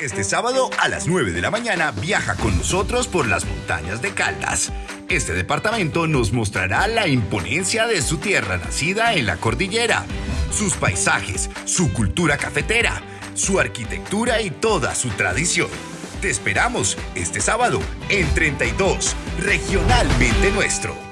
Este sábado a las 9 de la mañana viaja con nosotros por las montañas de Caldas. Este departamento nos mostrará la imponencia de su tierra nacida en la cordillera, sus paisajes, su cultura cafetera, su arquitectura y toda su tradición. Te esperamos este sábado en 32, regionalmente nuestro.